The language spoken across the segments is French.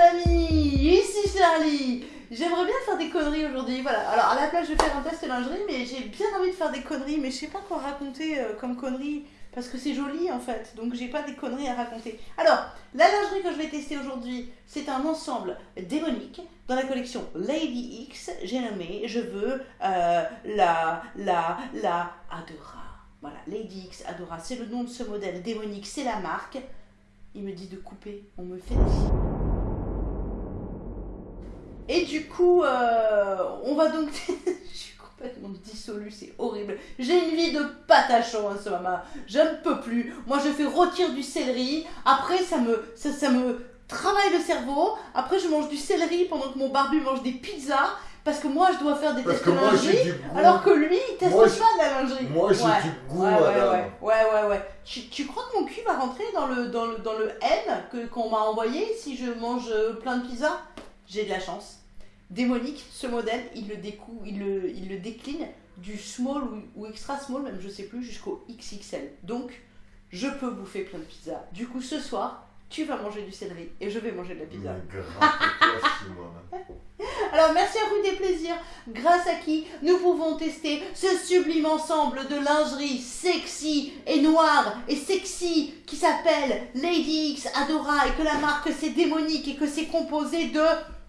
amis, ici Charlie J'aimerais bien faire des conneries aujourd'hui, voilà. Alors à la place je vais faire un test lingerie, mais j'ai bien envie de faire des conneries, mais je sais pas quoi raconter euh, comme conneries, parce que c'est joli en fait, donc j'ai pas des conneries à raconter. Alors, la lingerie que je vais tester aujourd'hui, c'est un ensemble démonique dans la collection Lady X, j'ai nommé, je veux euh, la, la, la Adora. Voilà, Lady X Adora, c'est le nom de ce modèle démonique, c'est la marque. Il me dit de couper, on me fait des... Et du coup, euh, on va donc... je suis complètement dissolue, c'est horrible. J'ai une vie de patachon en ce moment. Je ne peux plus. Moi, je fais rôtir du céleri. Après, ça me, ça, ça me travaille le cerveau. Après, je mange du céleri pendant que mon barbu mange des pizzas. Parce que moi, je dois faire des Parce tests que de moi, lingerie, goût. alors que lui, il teste Moi, pas de la lingerie. Moi, j'ai Ouais. du goût, Ouais, ouais, madame. ouais, ouais, ouais, ouais. Tu, tu crois que mon cul va rentrer dans le, dans le, dans le N qu'on m'a envoyé si je mange euh, plein de pizzas? J'ai de la chance. Démonique, ce modèle, il le, décou, il le, il le décline du small ou, ou extra small, même je sais plus, jusqu'au XXL. Donc, je peux bouffer plein de pizzas. Du coup, ce soir, tu vas manger du céleri et je vais manger de la pizza. Alors merci à vous des plaisirs, grâce à qui nous pouvons tester ce sublime ensemble de lingerie sexy et noire et sexy qui s'appelle Lady X Adora et que la marque c'est démonique et que c'est composé de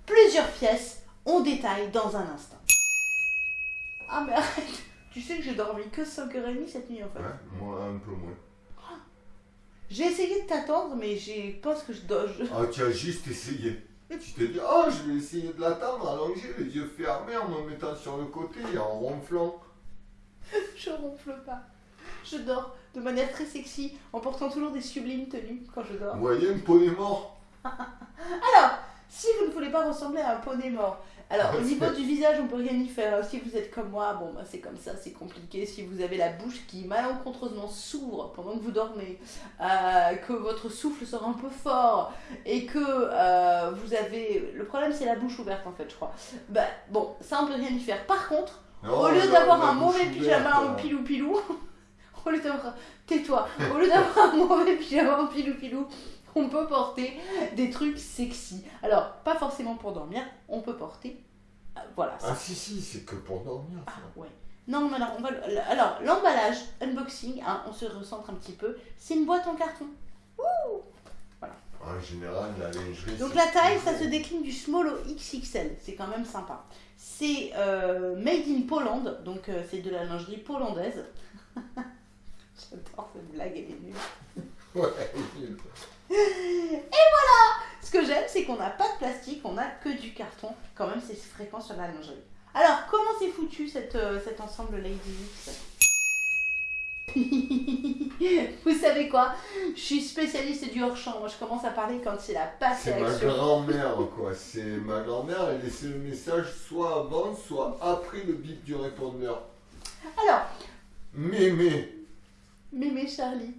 plusieurs pièces. On détaille dans un instant. Ah mais arrête, tu sais que j'ai dormi que 5h30 cette nuit en fait. Ouais, moi, un peu moins. J'ai essayé de t'attendre mais j'ai pense que je dois... je- Ah, tu as juste essayé. Tu t'es dit, oh, je vais essayer de l'attendre allongé, les yeux fermés, en me mettant sur le côté et en ronflant. Je ronfle pas. Je dors de manière très sexy en portant toujours des sublimes tenues quand je dors. Vous voyez, un poney mort. Alors, si vous ne voulez pas ressembler à un poney mort, alors au niveau du visage, on peut rien y faire. Si vous êtes comme moi, bon bah c'est comme ça, c'est compliqué. Si vous avez la bouche qui malencontreusement s'ouvre pendant que vous dormez, euh, que votre souffle sort un peu fort et que euh, vous avez, le problème c'est la bouche ouverte en fait, je crois. Bah bon, ça on peut rien y faire. Par contre, Non, au lieu d'avoir un mauvais pyjama en hein. pilou pilou, au lieu d'avoir, tais-toi, au lieu d'avoir un mauvais pyjama en pilou pilou, on peut porter des trucs sexy. Alors, pas forcément pour dormir, on peut porter, euh, voilà. Ah, si, si, c'est que pour dormir. Ah, ça. ouais. Non, mais alors, on va, alors l'emballage, unboxing, hein, on se recentre un petit peu, c'est une boîte en carton. En général, la lingerie. Donc la taille, ça se décline du small au XXL, c'est quand même sympa. C'est euh, made in Poland, donc euh, c'est de la lingerie polonaise. J'adore cette blague, elle est nulle. Ouais, Ce que j'aime, c'est qu'on n'a pas de plastique, on n'a que du carton. Quand même, c'est fréquent sur la lingerie. Alors, comment c'est foutu cette, euh, cet ensemble Lady X Vous savez quoi? Je suis spécialiste du hors-champ. Moi, je commence à parler quand c'est la passe et C'est ma grand-mère, quoi. C'est ma grand-mère, elle laissait le message soit avant, soit après le bip du répondeur. Alors, Mémé. Mémé Charlie.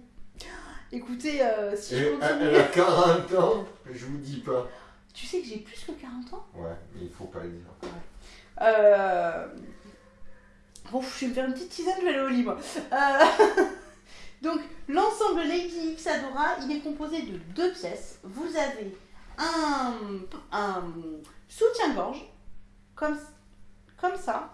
Écoutez, euh, si je continue... elle a 40 ans, je vous dis pas. Tu sais que j'ai plus que 40 ans? Ouais, mais il faut pas le dire. Euh... Bon, je vais me faire une petite tisane, je vais aller au lit, moi. Euh, Donc, l'ensemble Lady X Adora, il est composé de deux pièces. Vous avez un, un soutien-gorge, comme, comme ça.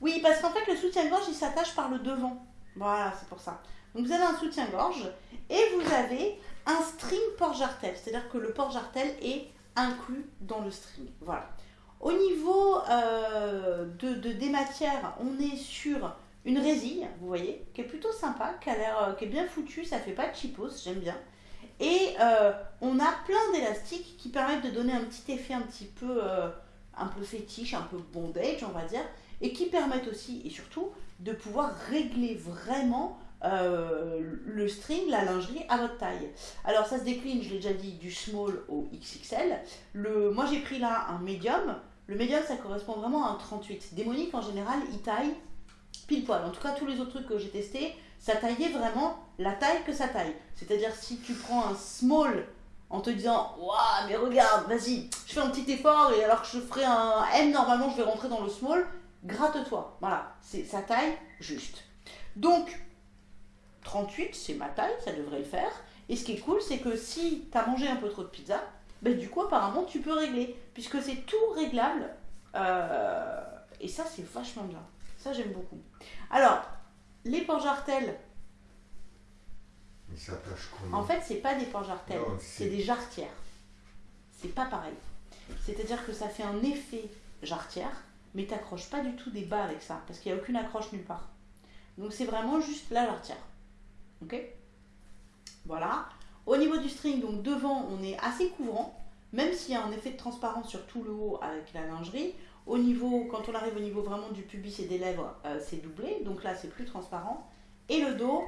Oui, parce qu'en fait, le soutien-gorge, il s'attache par le devant. Voilà, c'est pour ça. Donc, vous avez un soutien-gorge et vous avez un string port-jartel. C'est-à-dire que le port-jartel est inclus dans le string. Voilà. Au niveau euh, de, de- des matières, on est sur une résille, vous voyez, qui est plutôt sympa, qui a l'air, euh, qui est bien foutue, ça fait pas de cheapos, j'aime bien. Et euh, on a plein d'élastiques qui permettent de donner un petit effet un petit peu, un peu fétiche, un peu bondage, on va dire, et qui permettent aussi et surtout de pouvoir régler vraiment euh, le string, la lingerie à votre taille. Alors ça se décline, je l'ai déjà dit, du small au XXL. Le, moi j'ai pris là un médium. Le médium ça correspond vraiment à un 38. Démonique en général il taille pile poil. En tout cas tous les autres trucs que j'ai testés, ça taillait vraiment la taille que ça taille. C'est-à-dire si tu prends un small en te disant Waouh mais regarde, vas-y, je fais un petit effort et alors que je ferai un M normalement je vais rentrer dans le small, gratte-toi. Voilà, c'est sa taille juste. Donc 38 c'est ma taille, ça devrait le faire. Et ce qui est cool c'est que si tu as mangé un peu trop de pizza, ben, du coup, apparemment, tu peux régler, puisque c'est tout réglable. Euh, et ça, c'est vachement bien. Ça, j'aime beaucoup. Alors, les porte-jartelles, Il s'attache comment en fait, c'est pas des c'est c'est- des jarretières. C'est pas pareil. C'est-à-dire que ça fait un effet jarretière, mais t'accroches pas du tout des bas avec ça, parce qu'il n'y a aucune accroche nulle part. Donc c'est vraiment juste la jarretière. Ok Voilà. Au niveau du string, donc devant, on est assez couvrant, même s'il y a un effet de transparence sur tout le haut avec la lingerie. Au niveau, quand on arrive au niveau vraiment du pubis et des lèvres, euh, c'est doublé, donc là c'est plus transparent. Et le dos,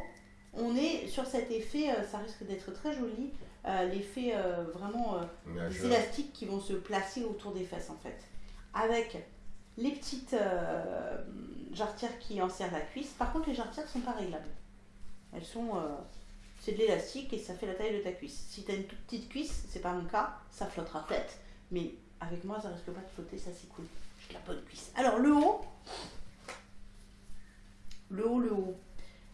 on est sur cet effet, euh, ça risque d'être très joli, euh, l'effet vraiment des élastiques qui vont se placer autour des fesses en fait. Avec les petites jarretières qui enserrent la cuisse. Par contre, les jarretières ne sont pas réglables. Elles sont. euh, c'est de l'élastique et ça fait la taille de ta cuisse. Si tu as une toute petite cuisse, c'est pas mon cas, ça flottera peut-être. Mais avec moi, ça risque pas de flotter, ça c'est cool. J'ai la bonne cuisse. Alors, le haut. Le haut, le haut.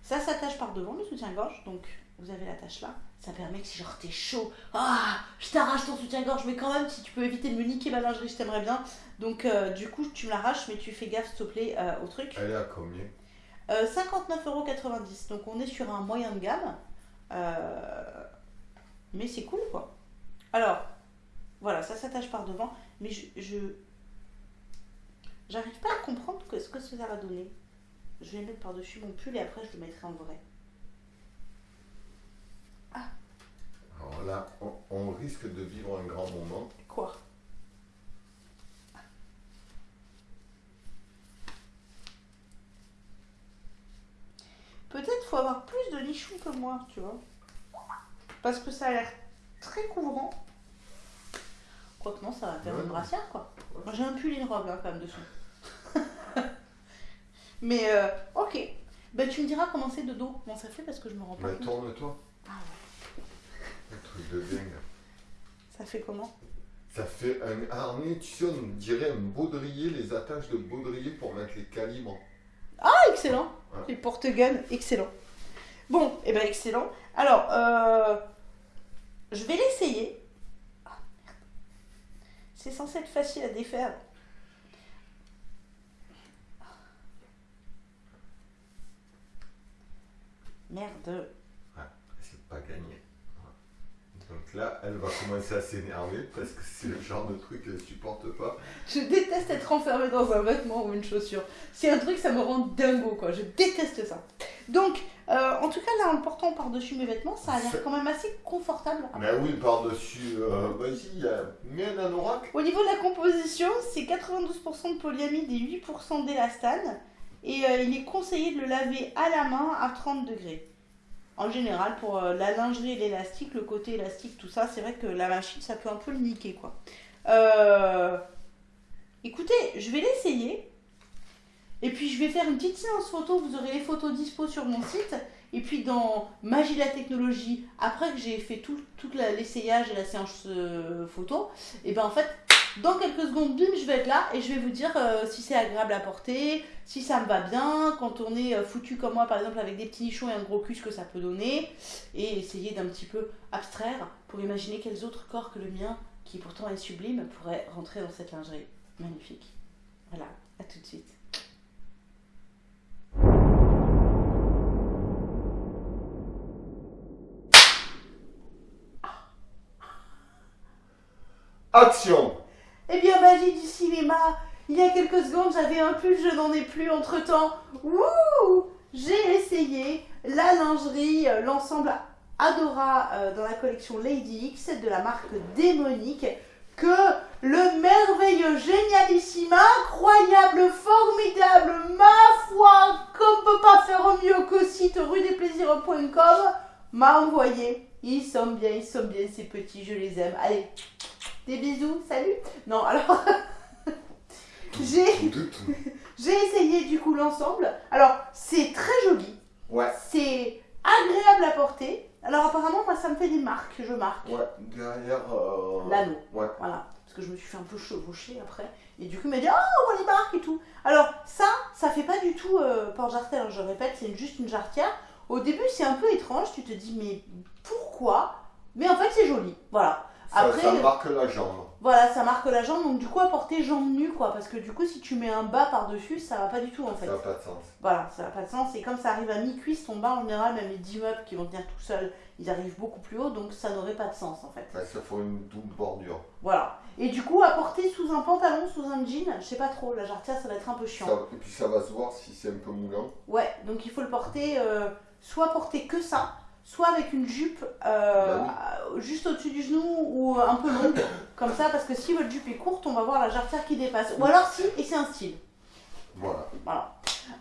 Ça s'attache par devant, le soutien-gorge. Donc, vous avez l'attache là. Ça permet que si genre t'es chaud, ah, je t'arrache ton soutien-gorge, mais quand même, si tu peux éviter de me niquer ma lingerie, je t'aimerais bien. Donc, euh, du coup, tu me l'arraches, mais tu fais gaffe, s'il te plaît, euh, au truc. Elle est à combien? Euh, 59,90€. Donc, on est sur un moyen de gamme. Euh, mais c'est cool, quoi. Alors, voilà, ça s'attache par devant. Mais je. je- J'arrive pas à comprendre que- ce que ça va donner. Je vais mettre par-dessus mon pull et après, je le mettrai en vrai. Alors là, on, on risque de vivre un grand moment. Quoi Peut-être faut avoir plus de nichons que moi, tu vois. Parce que ça a l'air très couvrant. Quoique non, ça va faire Ouais, une brassière, quoi. J'ai un pull et une robe, là, quand même, dessous. Mais, euh, ok. Ben, tu me diras comment c'est de dos, comment ça fait, parce que je me rends pas Mais compte. tourne-toi. Ah ouais. Un truc de dingue. Ça fait comment? Ça fait un harnais, tu sais, on dirait un baudrier, les attaches de baudrier pour mettre les calibres. Ah, excellent Ouais. Les porte-guns, excellent. Bon, et ben excellent. Alors, euh, je vais l'essayer. Ah, merde. C'est censé être facile à défaire. Merde. C'est pas gagné. Donc là, elle va commencer à s'énerver parce que c'est le genre de truc qu'elle supporte pas. Je déteste être enfermée dans un vêtement ou une chaussure. C'est un truc, ça me rend dingo, quoi. Je déteste ça. Donc, euh, en tout cas, là, en le portant par-dessus mes vêtements, ça a l'air quand même assez confortable. Mais oui, par-dessus, euh, vas-y, euh, mets un anorak. Au niveau de la composition, c'est 92% de polyamide et 8% d'élastane. Et euh, il est conseillé de le laver à la main à 30 degrés. En général, pour euh, la lingerie et l'élastique, le côté élastique, tout ça, c'est vrai que la machine, ça peut un peu le niquer, quoi. Écoutez, je vais l'essayer. Et puis, je vais faire une petite séance photo. Vous aurez les photos dispo sur mon site. Et puis, dans Magie la technologie, après que j'ai fait tout, l'essayage et la séance euh, photo, et ben en fait, dans quelques secondes, bim, je vais être là et je vais vous dire euh, si c'est agréable à porter, si ça me va bien, quand on est euh, foutu comme moi par exemple avec des petits nichons et un gros cul, ce que ça peut donner, et essayer d'un petit peu abstraire pour imaginer quels autres corps que le mien, qui pourtant est sublime, pourraient rentrer dans cette lingerie. Magnifique. Voilà, à tout de suite. Action Eh bien, magie du cinéma, il y a quelques secondes, j'avais un pull, je n'en ai plus entre-temps. Wouh J'ai essayé la lingerie, euh, l'ensemble Adora euh, dans la collection Lady X de la marque Démonique que le merveilleux, génialissime, incroyable, formidable, ma foi, qu'on peut pas faire mieux qu'au site rue-des-plaisirs.com m'a envoyé. Ils sont bien, ils sont bien ces petits, je les aime. Allez, des bisous, salut. Non, alors j'ai essayé du coup l'ensemble. Alors c'est très joli, Ouais, c'est agréable à porter. Alors apparemment moi ça me fait des marques, je marque ouais, derrière. Euh... l'anneau. Ouais. Voilà, parce que je me suis fait un peu chevaucher après. Et du coup, il m'a dit Ah, on les marques et tout. Alors, ça, ça fait pas du tout euh, porte-jarretière. Je répète, c'est juste une jarretière. Au début, c'est un peu étrange. Tu te dis Mais pourquoi? Mais en fait, c'est joli. Voilà. Ça, Après, ça marque la jambe. voilà, ça marque la jambe, donc du coup, à porter jambes nues, quoi. Parce que du coup, si tu mets un bas par-dessus, ça va pas du tout, en fait. Ça n'a pas de sens. Voilà, ça n'a pas de sens. Et comme ça arrive à mi-cuisse, ton bas, en général, même les 10 meubles qui vont tenir tout seuls, ils arrivent beaucoup plus haut, donc ça n'aurait pas de sens, en fait. Ouais, ça faut une double bordure. Voilà. Et du coup, à porter sous un pantalon, sous un jean, je sais pas trop, la jarretière, ça va être un peu chiant. Ça- et puis ça va se voir si c'est un peu moulant. Ouais, donc il faut le porter, euh, soit porter que ça, soit avec une jupe euh, Bah juste au-dessus du genou ou un peu longue, comme ça, parce que si votre jupe est courte, on va voir la jarretière qui dépasse. Ou alors si, et c'est un style. Voilà. Voilà.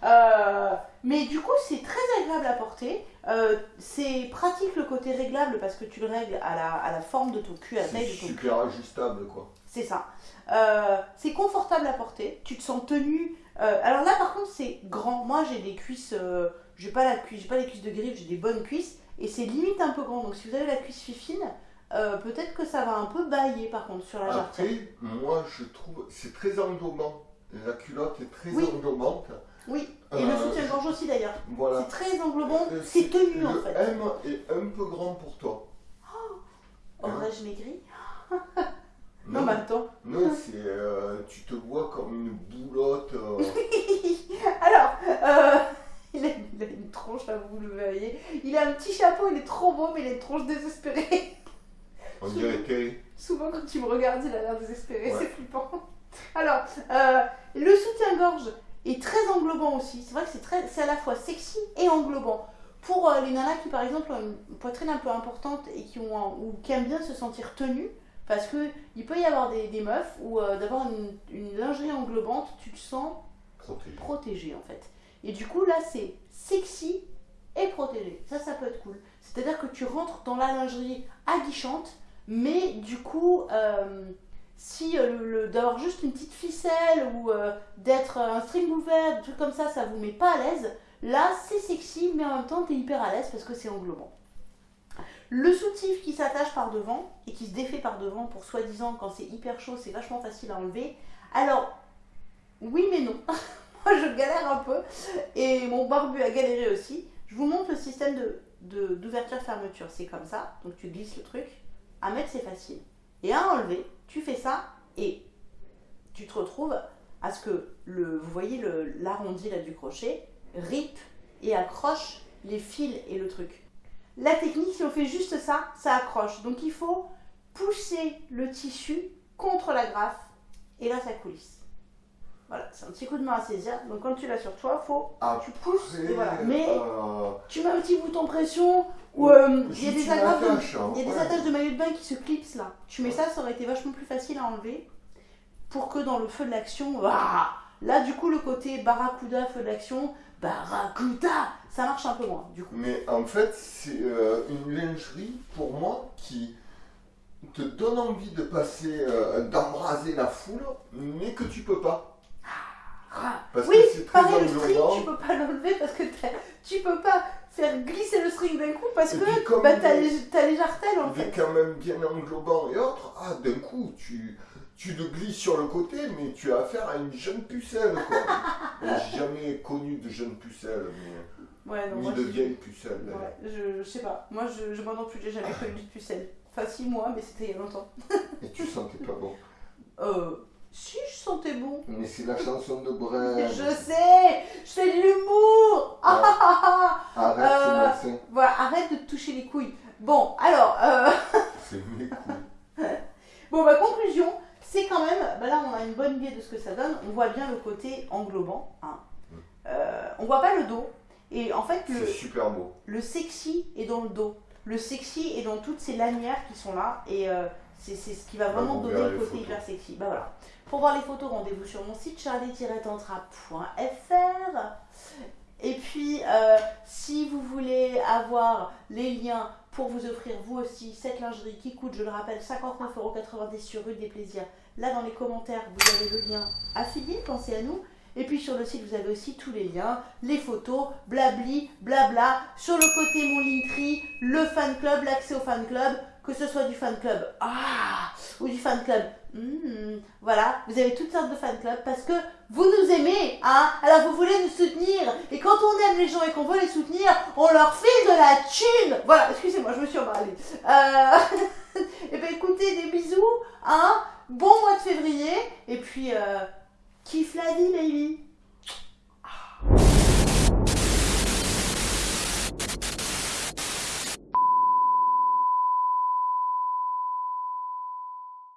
Euh, mais du coup, c'est très agréable à porter. Euh, c'est pratique le côté réglable parce que tu le règles à la, à la forme de ton cul, à la taille de ton cul. super ajustable quoi. C'est ça. Euh, c'est confortable à porter. Tu te sens tenu. Alors là, par contre, c'est grand. Moi, j'ai des cuisses. J'ai pas la cuisse, j'ai pas les cuisses de griffe, j'ai des bonnes cuisses et c'est limite un peu grand. Donc si vous avez la cuisse fifine, euh, peut-être que ça va un peu bailler par contre sur la jarretière. Après, moi je trouve c'est très englobant. La culotte est très Oui. englobante. Oui. Et le Euh, soutien-gorge aussi d'ailleurs. Voilà. C'est très englobant. Euh, C'est tenu en le fait. M est un peu grand pour toi. Aurais-je maigri Non, mais attends. Non, c'est euh, tu te vois comme une boulotte. Alors, euh, il, a, il a une tronche, là, vous le voyez. Il a un petit chapeau, il est trop beau, mais il a une tronche désespérée. on dirait Terry. Souvent, quand tu me regardes, il a l'air désespéré, Ouais. c'est flippant. Alors, euh, le soutien-gorge est très englobant aussi. C'est vrai que c'est très, c'est à la fois sexy et englobant. Pour euh, les nanas qui, par exemple, ont une poitrine un peu importante et qui, ont un- ou qui aiment bien se sentir tenues, parce que il peut y avoir des, des meufs où euh, d'avoir une, une lingerie englobante, tu te sens Protégé. protégé en fait. Et du coup là c'est sexy et protégé. Ça ça peut être cool. C'est-à-dire que tu rentres dans la lingerie aguichante, mais du coup euh, si euh, d'avoir juste une petite ficelle ou euh, d'être un string ouvert, des trucs comme ça, ça vous met pas à l'aise. Là c'est sexy mais en même temps t'es hyper à l'aise parce que c'est englobant. Le soutif qui s'attache par devant et qui se défait par devant pour soi-disant quand c'est hyper chaud c'est vachement facile à enlever. Alors oui mais non. Je galère un peu et mon barbu a galéré aussi. Je vous montre le système d'ouverture-fermeture. C'est comme ça. Donc tu glisses le truc. À mettre c'est facile. Et à enlever, tu fais ça et tu te retrouves à ce que le, vous voyez l'arrondi là du crochet rip et accroche les fils et le truc. La technique, si on fait juste ça, ça accroche. Donc il faut pousser le tissu contre la graffe et là ça coulisse. Voilà, c'est un petit coup de main à saisir. Donc quand tu l'as sur toi, faut Ah, tu pousses et voilà. Après, Mais euh, tu mets un petit bouton pression ou euh, il y a des agrafes de- hein, il y a des ouais. attaches de maillot de bain qui se clipsent là. Tu mets ça, ça aurait été vachement plus facile à enlever pour que dans le feu de l'action, là du coup le côté barracuda feu de l'action, barracuda, ça marche un peu moins du coup. Mais en fait, c'est euh, une lingerie pour moi qui te donne envie de passer, euh, d'embraser la foule, mais que tu peux pas. Parce oui, que c'est très pareil le string, tu peux pas l'enlever parce que tu peux pas faire glisser le string d'un coup parce que bah, t'as les, les jartelles en fait. quand même bien englobant et autres. Ah, d'un coup, tu, tu te glisses sur le côté, mais tu as affaire à une jeune pucelle. quoi. J'ai jamais connu de jeune pucelle, mais, Ouais, non, ni moi, de vieille pucelle. Ouais, je, je sais pas. Moi, je, je moi non plus, j'ai jamais connu de pucelle. Enfin, si, moi, mais c'était il y a longtemps. Et tu sentais pas bon. Euh, si, je sentais bon. Mais c'est la chanson de Brel. Je sais, fais de l'humour. Ah, ah, ah, ah. Arrête, Euh, c'est. Voilà, arrête de te toucher les couilles. Bon, alors, euh, C'est mes couilles. bon, ma conclusion, c'est quand même, bah là, on a une bonne idée de ce que ça donne. On voit bien le côté englobant. Hein. Euh, on voit pas le dos. Et en fait, le, C'est super beau. le sexy est dans le dos. Le sexy est dans toutes ces lanières qui sont là et euh, c'est ce qui va Bah, vraiment donner le côté photos. hyper sexy. Bah voilà. Pour voir les photos, rendez-vous sur mon site charlie-tantra.fr. Et puis, euh, si vous voulez avoir les liens pour vous offrir vous aussi cette lingerie qui coûte, je le rappelle, 59,90€ sur rue des Plaisirs, là dans les commentaires, vous avez le lien affilié, pensez à nous. Et puis sur le site, vous avez aussi tous les liens, les photos, blabli, blabla. Sur le côté, mon Linktree, le fan club, l'accès au fan club, que ce soit du fan club ah, ou du fan club. hmm, voilà, vous avez toutes sortes de fan clubs parce que vous nous aimez, hein Alors vous voulez nous soutenir. Et quand on aime les gens et qu'on veut les soutenir, on leur file de la thune. Voilà, excusez-moi, je me suis emballée. Euh... et ben écoutez, des Hein Bon mois de février. Et puis, euh, kiffe la vie, baby.